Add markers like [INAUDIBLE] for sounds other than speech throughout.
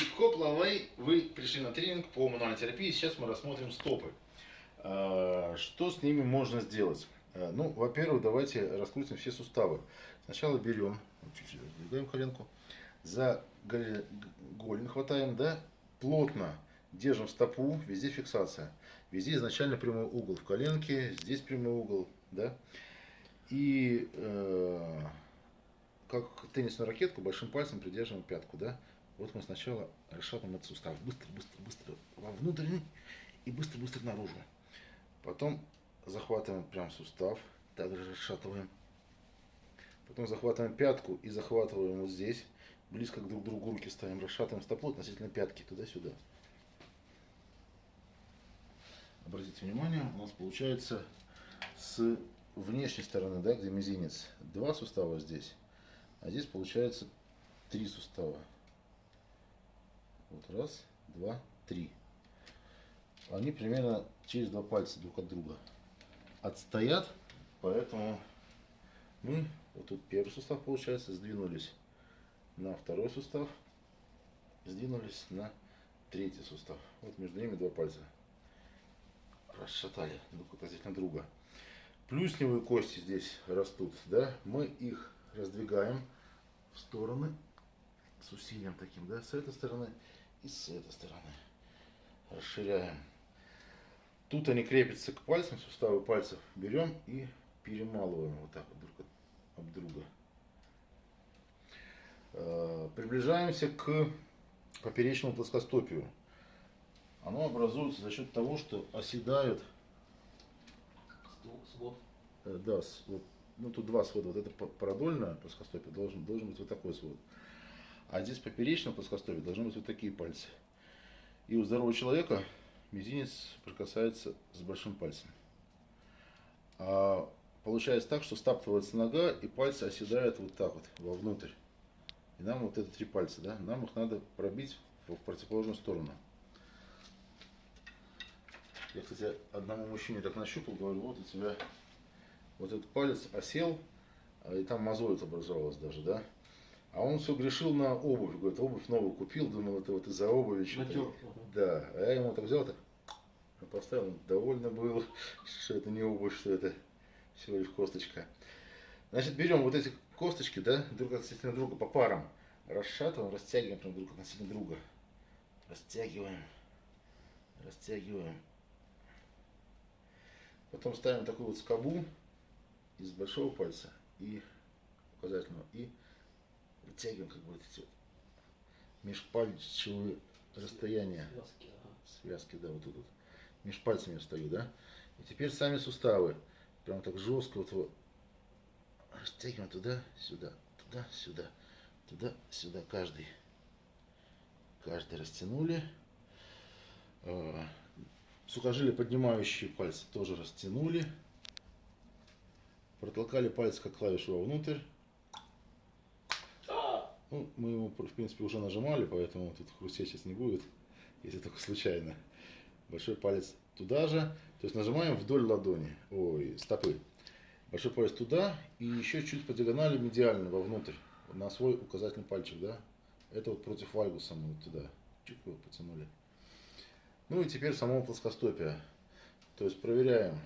И хоп, лавей, вы пришли на тренинг по мануальной терапии. Сейчас мы рассмотрим стопы. А, что с ними можно сделать? А, ну, во-первых, давайте раскрутим все суставы. Сначала берем, чуть-чуть раздвигаем коленку, за голень хватаем, да, плотно держим стопу, везде фиксация. Везде изначально прямой угол в коленке, здесь прямой угол, да. И э, как теннисную ракетку большим пальцем придерживаем пятку, да. Вот мы сначала расшатываем этот сустав. Быстро, быстро, быстро вовнутрь и быстро-быстро наружу. Потом захватываем прям сустав, также расшатываем. Потом захватываем пятку и захватываем вот здесь. Близко друг к другу руки ставим, расшатываем стопу относительно пятки, туда-сюда. Обратите внимание, у нас получается с внешней стороны, да, где мизинец, два сустава здесь, а здесь получается три сустава. Вот раз, два, три. Они примерно через два пальца друг от друга отстоят, поэтому мы, вот тут первый сустав получается, сдвинулись на второй сустав, сдвинулись на третий сустав. Вот между ними два пальца расшатали друг относительно друга. Плюсневые кости здесь растут, да, мы их раздвигаем в стороны с усилием таким, да, с этой стороны и с этой стороны. Расширяем. Тут они крепятся к пальцам, суставы пальцев берем и перемалываем вот так вот друг об друга. Э, приближаемся к поперечному плоскостопию. Оно образуется за счет того, что оседают свод. Э, да, свод. Ну тут два свода. Вот это продольное плоскостопие должен, должен быть вот такой свод. А здесь поперечном плоскостопии должны быть вот такие пальцы. И у здорового человека мизинец прикасается с большим пальцем. А получается так, что стаптывается нога, и пальцы оседают вот так вот, вовнутрь. И нам вот это три пальца, да, нам их надо пробить в противоположную сторону. Я, кстати, одному мужчине так нащупал, говорю, вот у тебя вот этот палец осел, а и там мозоль образовалась даже, да. А он все грешил на обувь, говорит, обувь новую купил, думал, это вот из-за обуви что-то. Да, а я ему так взял, так поставил, он довольно был, [LAUGHS] что это не обувь, что это всего лишь косточка. Значит, берем вот эти косточки, да, друг относительно друга по парам, расшатываем, растягиваем прям друг относительно друга. Растягиваем, растягиваем. Потом ставим такую вот скобу из большого пальца и указательного и вытягиваем как бы вот эти вот межпальчевые расстояния. Связки, ага. Связки, да, вот тут вот. Меж пальцами я стою, да. И теперь сами суставы. Прям так жестко вот его растягиваем туда, сюда, туда, сюда, туда, сюда, каждый. Каждый растянули. А, Сухожилия поднимающие пальцы тоже растянули. Протолкали пальцы как клавишу вовнутрь. Ну, мы его, в принципе, уже нажимали, поэтому тут хрустеть сейчас не будет, если только случайно. Большой палец туда же. То есть нажимаем вдоль ладони, ой, стопы. Большой палец туда и еще чуть по диагонали медиально вовнутрь, на свой указательный пальчик, да. Это вот против вальгуса мы вот туда. Чуть его потянули. Ну и теперь само плоскостопие. То есть проверяем.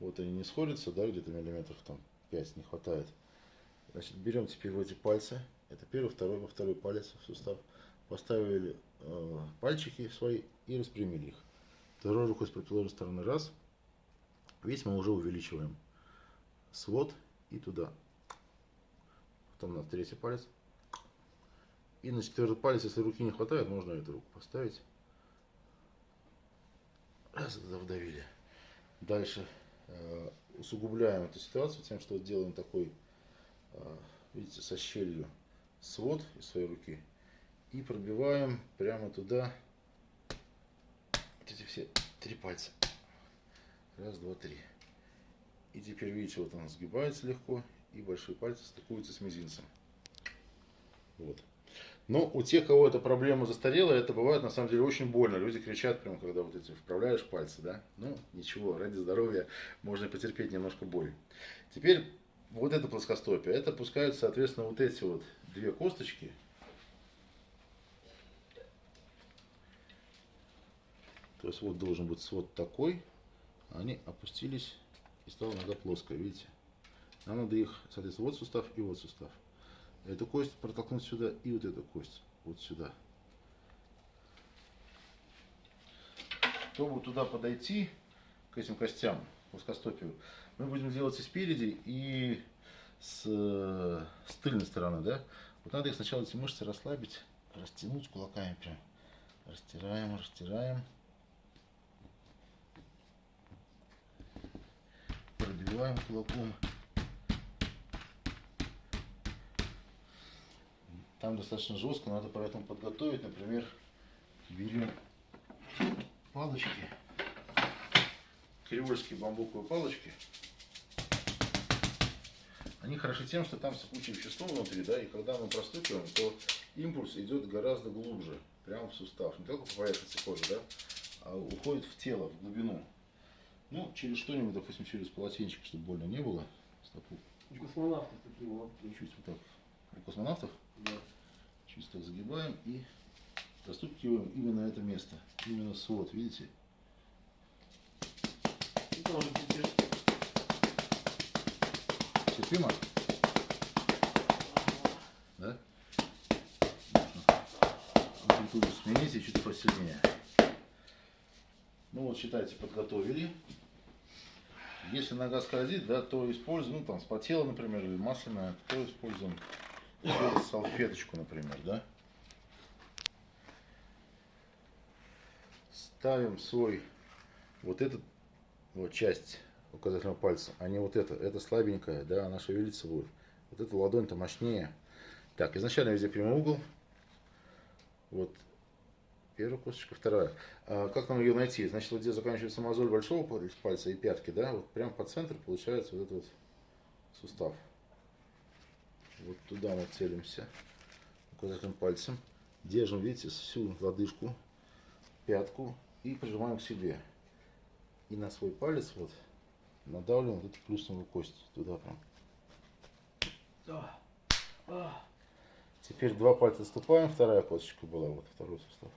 Вот они не сходятся, да, где-то миллиметров там 5 не хватает. Значит, берем теперь вот эти пальцы. Это первый, второй, во второй палец в сустав. Поставили э, пальчики свои и распрямили их. Второй рукой с противоположной стороны раз. Весь мы уже увеличиваем свод и туда. Потом на третий палец. И на четвертый палец, если руки не хватает, можно эту руку поставить. Раз, туда вдавили. Дальше э, усугубляем эту ситуацию тем, что делаем такой, видите, со щелью свод из своей руки. И пробиваем прямо туда вот эти все три пальца. Раз, два, три. И теперь видите, вот он сгибается легко, и большие пальцы стыкуются с мизинцем. Вот. Но у тех, кого эта проблема застарела, это бывает на самом деле очень больно. Люди кричат, прям, когда вот эти вправляешь пальцы, да. Ну, ничего, ради здоровья можно потерпеть немножко боль. Теперь вот это плоскостопие, а это пускают, соответственно, вот эти вот две косточки. То есть вот должен быть свод такой, а они опустились и стала нога плоская, видите? Нам надо их, соответственно, вот сустав и вот сустав. Эту кость протолкнуть сюда и вот эту кость вот сюда. Чтобы туда подойти, к этим костям, плоскостопию, мы будем делать и спереди, и с, с тыльной стороны, да? Вот надо их сначала эти мышцы расслабить, растянуть кулаками прям. Растираем, растираем. Продвигаем кулаком. Там достаточно жестко, надо поэтому подготовить, например, берем палочки, кривольские бамбуковые палочки. Они хороши тем, что там сыпучее вещество внутри, да, и когда мы простукиваем, то импульс идет гораздо глубже, прямо в сустав. Не только по поверхности кожи, да, а уходит в тело, в глубину. Ну, через что-нибудь, допустим, через полотенчик, чтобы больно не было. Стопу. У космонавтов такие вот. Чуть вот так. У космонавтов? Да. Так загибаем и простукиваем именно это место. Именно свод, видите? И тоже Терпимо? Да? Амплитуду смените чуть посильнее. Ну вот, считайте, подготовили. Если нога скользит, да, то используем, ну там, спотела, например, или масляная, то используем салфеточку, например, да. Ставим свой, вот этот, вот часть указательного пальца, а не вот это. Это слабенькая, да, она шевелиться будет. Вот эта ладонь-то мощнее. Так, изначально везде прямой угол. Вот первая косточка, вторая. А как нам ее найти? Значит, вот где заканчивается мозоль большого пальца и пятки, да, вот прям по центру получается вот этот вот сустав. Вот туда мы целимся указательным пальцем. Держим, видите, всю лодыжку, пятку и прижимаем к себе. И на свой палец вот надавливаем вот эту плюсовую кость туда прям. А. Теперь два пальца ступаем, вторая косточка была, вот второй сустав.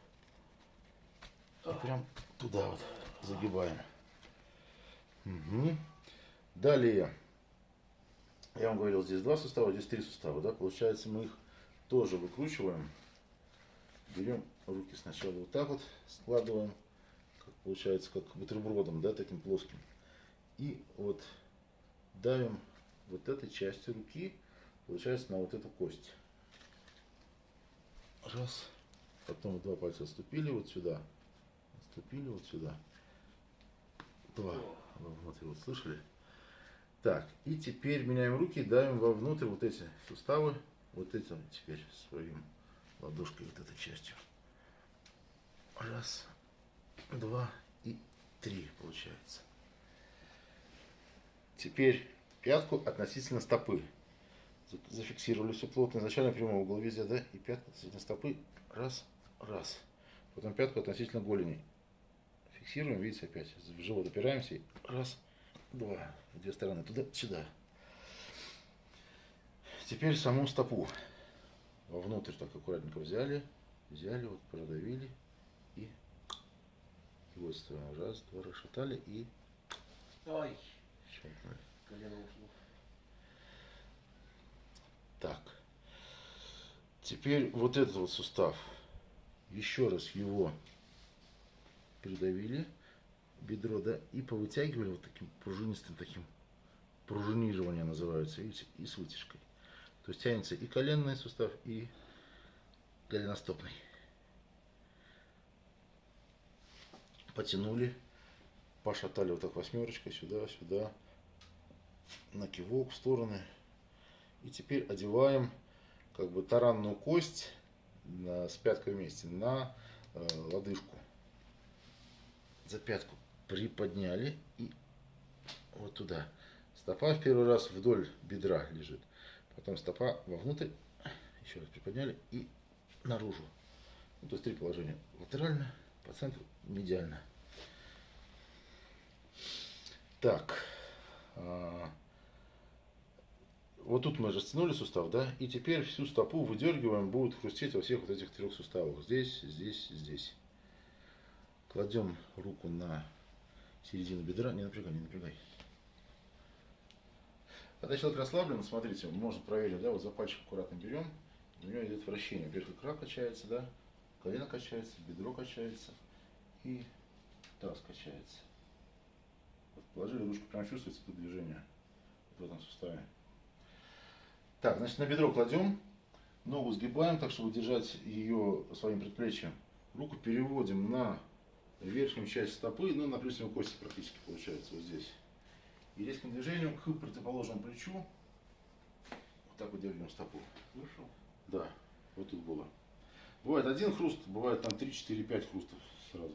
И прям туда вот загибаем. Угу. Далее, я вам говорил, здесь два сустава, здесь три сустава, да, получается мы их тоже выкручиваем. Берем руки сначала вот так вот, складываем, получается, как бутербродом, да, таким плоским. И вот давим вот этой частью руки, получается, на вот эту кость. Раз. Потом два пальца отступили вот сюда. Отступили вот сюда. Два. Вот, вот слышали? Так, и теперь меняем руки, давим вовнутрь вот эти суставы, вот этим теперь своим ладошкой, вот этой частью. Раз, два и три получается. Теперь пятку относительно стопы. Зафиксировали все плотно. Изначально прямой угол везде, да? И пятку относительно стопы. Раз, раз. Потом пятку относительно голени. Фиксируем, видите, опять. В живот опираемся. Раз, два. Две стороны. Туда, сюда. Теперь саму стопу. Вовнутрь так аккуратненько взяли. Взяли, вот продавили. И, вот сторону. Раз, два, расшатали. И... Ой. Колено ушло. Так. Теперь вот этот вот сустав. Еще раз его придавили, бедро, да, и повытягивали вот таким пружинистым таким, пружинирование называется, видите, и с вытяжкой. То есть тянется и коленный сустав, и голеностопный. Потянули, пошатали вот так восьмерочкой сюда, сюда, на кивок в стороны. И теперь одеваем как бы таранную кость на, с пяткой вместе на э, лодыжку. За пятку приподняли и вот туда. Стопа в первый раз вдоль бедра лежит. Потом стопа вовнутрь. Еще раз приподняли и наружу. Ну, то есть три положения. Латерально, по центру, медиально. Так. А, вот тут мы растянули сустав, да, и теперь всю стопу выдергиваем, будет хрустеть во всех вот этих трех суставах. Здесь, здесь, здесь. Кладем руку на середину бедра. Не напрягай, не напрягай. Когда человек расслаблен, смотрите, можно проверить, да, вот за пальчик аккуратно берем, у него идет вращение. Вверх икра качается, да, колено качается, бедро качается и таз качается. Вот положили ручку, прям чувствуется это движение в этом суставе. Так, значит, на бедро кладем, ногу сгибаем так, чтобы держать ее своим предплечьем. Руку переводим на верхнюю часть стопы, ну, на плюсовой кости практически получается вот здесь. И резким движением к противоположному плечу вот так вот дергаем стопу. Слышал? Да, вот тут было. Бывает один хруст, бывает там 3, 4, 5 хрустов сразу.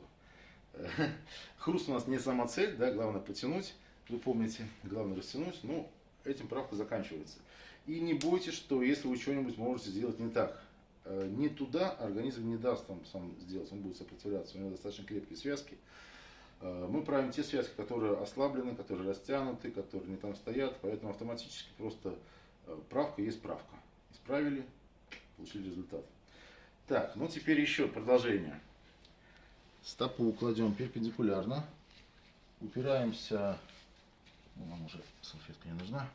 [LAUGHS] Хруст у нас не сама цель, да, главное потянуть, вы помните, главное растянуть, но этим правка заканчивается. И не бойтесь, что если вы что-нибудь можете сделать не так, э, не туда организм не даст вам сам сделать, он будет сопротивляться, у него достаточно крепкие связки. Э, Мы правим те связки, которые ослаблены, которые растянуты, которые не там стоят, поэтому автоматически просто э, правка есть правка. Исправили, получили результат. Так, ну теперь еще продолжение. Стопу кладем перпендикулярно, упираемся, ну, нам уже салфетка не нужна,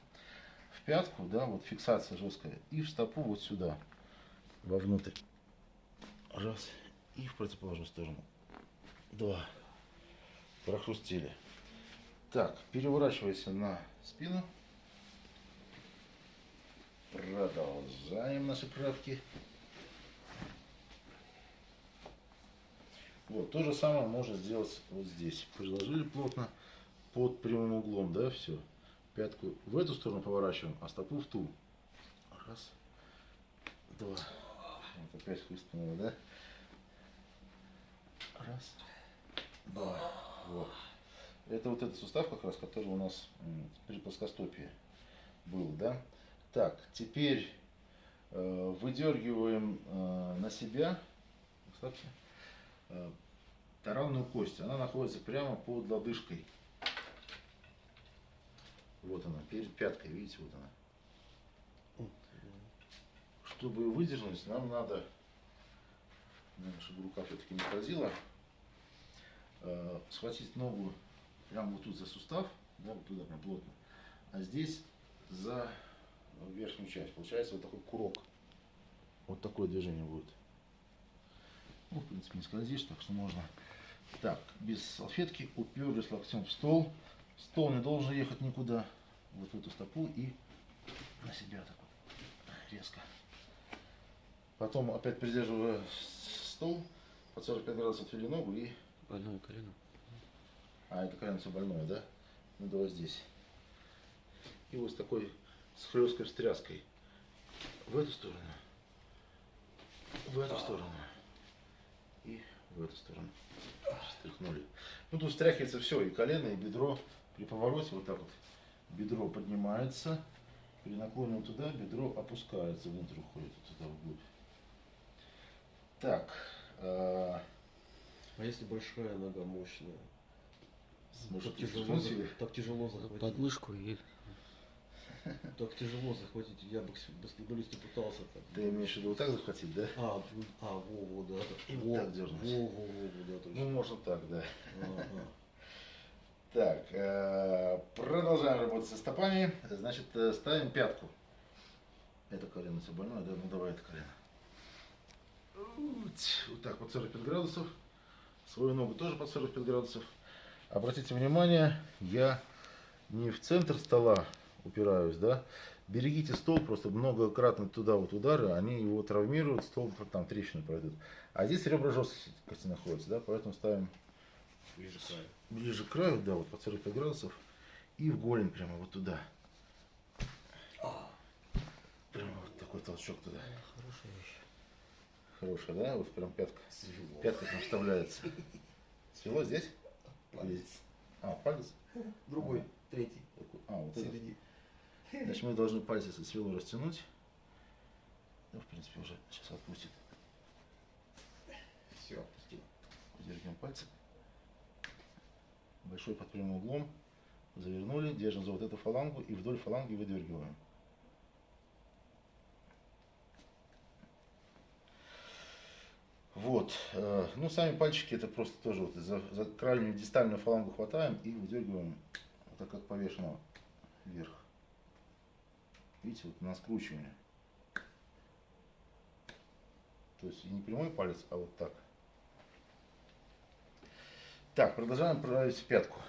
в пятку, да, вот фиксация жесткая, и в стопу вот сюда, вовнутрь. Раз, и в противоположную сторону. Два. Прохрустили. Так, переворачивайся на спину. Продолжаем наши правки. Вот, то же самое можно сделать вот здесь. Приложили плотно под прямым углом, да, все. Пятку в эту сторону поворачиваем, а стопу в ту. Раз, два. Вот опять хлыстнуло, да? Раз, два. Вот. Это вот этот сустав как раз, который у нас при плоскостопии был, да? Так, теперь э, выдергиваем э, на себя, кстати, э, таранную кость. Она находится прямо под лодыжкой. Вот она, перед пяткой, видите, вот она. Чтобы ее выдернуть, нам надо, наверное, чтобы рука все-таки не скользила, э, схватить ногу прямо вот тут за сустав, да, вот туда прям плотно, а здесь за верхнюю часть. Получается вот такой курок. Вот такое движение будет. Ну, в принципе, не скользишь, так что можно. Так, без салфетки уперлись локтем в стол. Стол не должен ехать никуда. Вот в эту стопу и на себя так вот резко. Потом опять придерживая стол, под 45 градусов отвели ногу и... Больное колено. А, это колено все больное, да? Ну, давай здесь. И вот с такой с хлесткой встряской. В эту сторону. В эту сторону. В эту сторону. Стряхнули. Ну, тут стряхивается все, и колено, и бедро. При повороте вот так вот бедро поднимается. При наклоне туда бедро опускается, внутрь уходит, вот туда вглубь. Так. э, А если большая нога мощная? может, так, тяжело, так тяжело захватить. Подмышку и [LAUGHS] Так тяжело захватить. Я баскетболисту пытался так. Ты имеешь в виду вот так захватить, да? А, а, во, во, да. И во, вот так дернуть. Во, во, во, во, да, Ну, точно. можно так, да. Ага. [LAUGHS] Так, э, продолжаем работать со стопами. Значит, э, ставим пятку. Это колено все больное, да? Ну давай это колено. Вот так, под 45 градусов. Свою ногу тоже под 45 градусов. Обратите внимание, я не в центр стола упираюсь, да? Берегите стол, просто многократно туда вот удары, они его травмируют, стол там трещины пройдут. А здесь ребра жесткости находятся, да? Поэтому ставим Ближе к краю. ближе к краю, да, вот под 45 градусов, и в голень прямо вот туда. Прямо вот такой толчок туда. хорошая вещь. Хорошая, да? Вот прям пятка. Свело. Пятка там вставляется. [LAUGHS] Свело здесь? Палец. А, палец? Другой, третий. А, вот. Середине. Значит, мы должны пальцы со свело растянуть. Ну, в принципе, уже сейчас отпустит. Все, отпустил. Держим пальцы. Большой под прямым углом. Завернули, держим за вот эту фалангу и вдоль фаланги выдергиваем. Вот. э, ну сами пальчики это просто тоже вот за, за крайнюю дистальную фалангу хватаем и выдергиваем, вот так как повешено вверх. Видите, вот на скручивание. То есть и не прямой палец, а вот так. Так, продолжаем править пятку.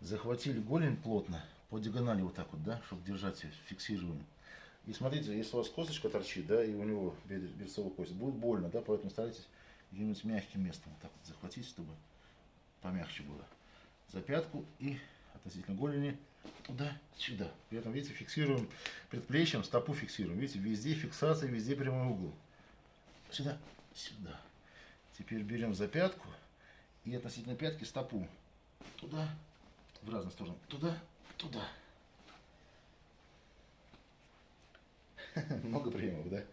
Захватили голень плотно, по диагонали вот так вот, да, чтобы держать, её, фиксируем. И смотрите, если у вас косточка торчит, да, и у него берцовая кость, будет больно, да, поэтому старайтесь где-нибудь мягким местом вот так вот захватить, чтобы помягче было. За пятку и относительно голени туда, сюда. При этом, видите, фиксируем предплечьем, стопу фиксируем. Видите, везде фиксация, везде прямой угол. Сюда, сюда. Теперь берем за пятку и относительно пятки стопу. Туда, в разные стороны. Туда, туда. [LAUGHS] Много приемов, да?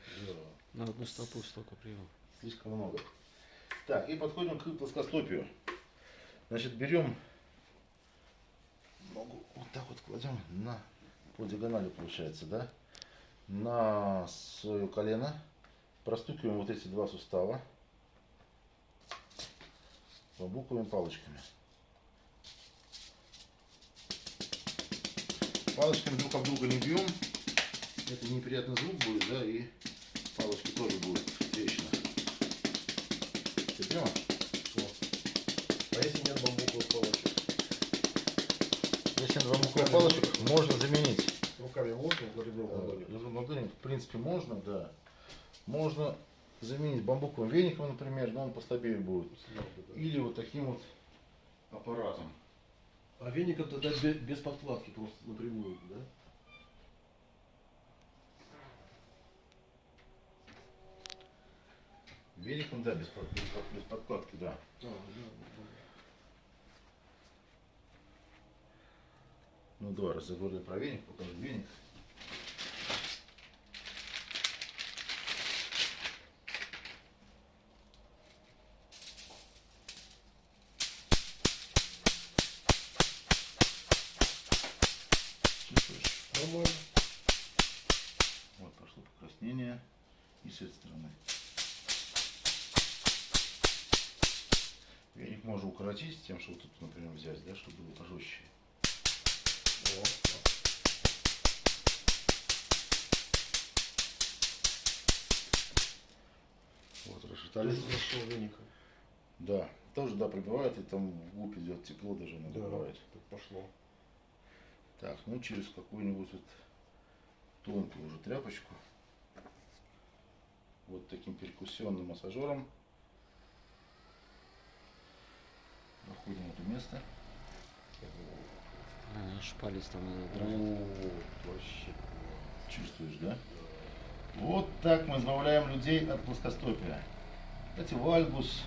На одну стопу столько приемов. Слишком много. Так, и подходим к плоскостопию. Значит, берем ногу, вот так вот кладем на, по диагонали получается, да? На свое колено. Простукиваем вот эти два сустава бамбуковыми палочками. Палочками друг об друга не бьем. Это неприятный звук будет, да, и палочки тоже будут трещина. Терпимо? А если нет бамбуковых палочек? Если бамбуковых палочек можно заменить. Руками можно, ребром Э, в принципе, можно, да. Можно заменить бамбуковым веником, например, но он послабее будет. Или вот таким вот аппаратом. А веником тогда бе- без подкладки, просто напрямую, да? Веником, да, без, под- без под- без подкладки, да. А, да, да. Ну, два раз заговорили про веник, покажу веник. Нормально. Вот пошло покраснение и с этой стороны. Веник можно укоротить тем, что вот тут, например, взять, да, чтобы было пожестче. А. расшатали. Тоже веником. Да, тоже, да, прибывает, и там в губ идет тепло даже иногда Да, бывает. так пошло. Так, ну через какую-нибудь вот тонкую уже тряпочку. Вот таким перкуссионным массажером. Находим это место. А, наш палец там. О, вообще. Чувствуешь, да? Вот так мы избавляем людей от плоскостопия. Кстати, вальгус,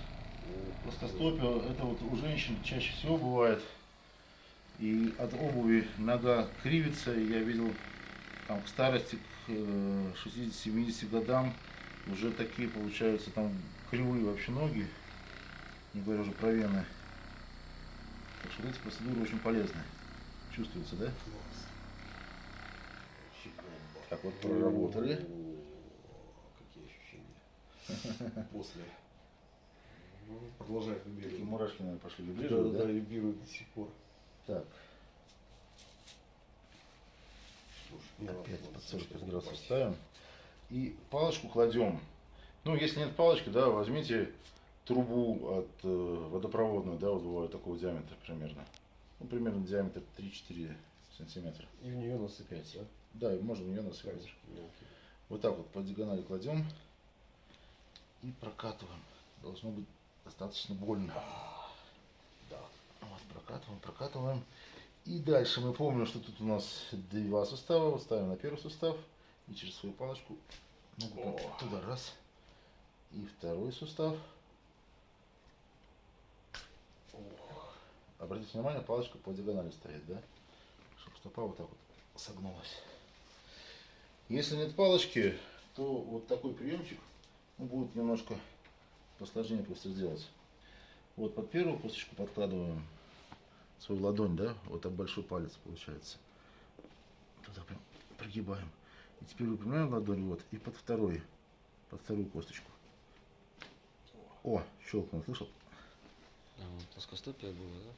плоскостопие, это вот у женщин чаще всего бывает. И от обуви нога кривится. Я видел там к старости, к э, 60-70 годам уже такие получаются там кривые вообще ноги. Не говоря уже про вены. Так что эти процедуры очень полезны. Чувствуется, да? Так вот проработали. Какие ощущения. [LAUGHS] После. Ну, Продолжает Такие вибрировать. мурашки, наверное, пошли вибрировать, да, да? да, вибрирует до сих пор. Так, Слушай, опять под 45 слишком градусов ставим. И палочку кладем. Ну, если нет палочки, да, возьмите трубу от э, водопроводную, да, вот бывает такого диаметра примерно. Ну, примерно диаметр 3-4 сантиметра. И в нее насыпать, да? Да, и можно ее насыпать. Камешки мелкие. Вот так вот по диагонали кладем и прокатываем. Должно быть достаточно больно. Да. Вот, прокатываем, прокатываем. И дальше мы помним, что тут у нас два сустава. Вот ставим на первый сустав и через свою палочку О. туда раз. И второй сустав. Обратите внимание, палочка по диагонали стоит, да? Чтобы стопа вот так вот согнулась. Если нет палочки, то вот такой приемчик ну, будет немножко посложнее просто сделать. Вот под первую косточку подкладываем свою ладонь, да, вот так большой палец получается. Туда прям прогибаем. И теперь выпрямляем ладонь, вот, и под второй, под вторую косточку. О, щелкнул, слышал? Да, вон плоскостопие было, да?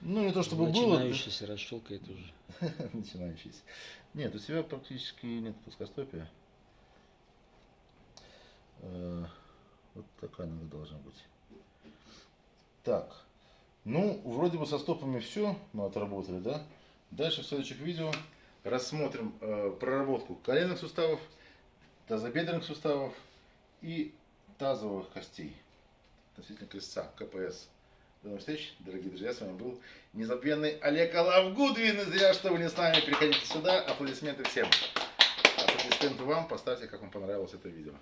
Ну, не то чтобы было. Начинающийся расщелкает уже. [LAUGHS] Начинающийся. Нет, у тебя практически нет плоскостопия. Э, Она должна быть. Так. Ну, вроде бы со стопами все мы отработали, да? Дальше в следующих видео рассмотрим э, проработку коленных суставов, тазобедренных суставов и тазовых костей. Относительно крестца, КПС. До новых встреч, дорогие друзья. С вами был незабвенный Олег Алавгудвин. И зря, что вы не с нами. Приходите сюда. Аплодисменты всем. Аплодисменты вам. Поставьте, как вам понравилось это видео.